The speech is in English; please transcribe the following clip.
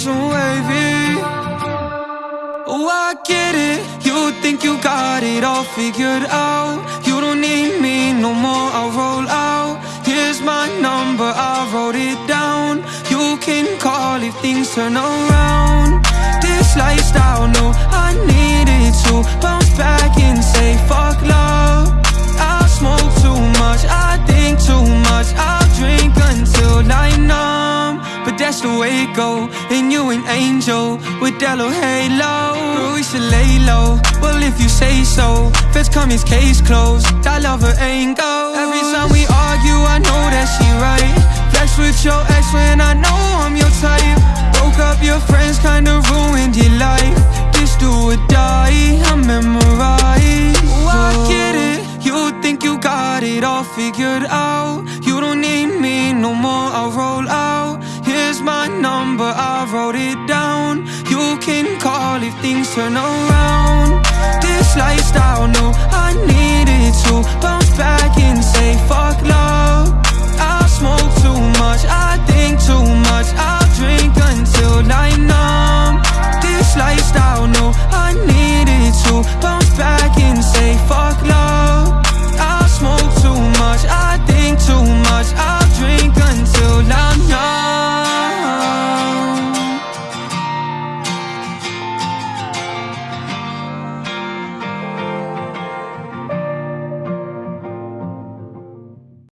rich and wavy. Oh, I get it. You think you got it all figured out. You don't need me no more. I'll roll out. Here's my number, I wrote it down. You can call if things turn around. This lifestyle, no, I that's the way it go. And you an angel with that little halo. But we should lay low. Well, if you say so. Feds come, his case closed. That lover ain't go. Every time we argue, I know that she right. Flex with your ex when I know I'm your type. Broke up your friends, kinda ruined your life. This do or die, I memorize. Oh, I get it. You think you got it all figured out. Number, I wrote it down. You can call if things turn around. This lifestyle, no,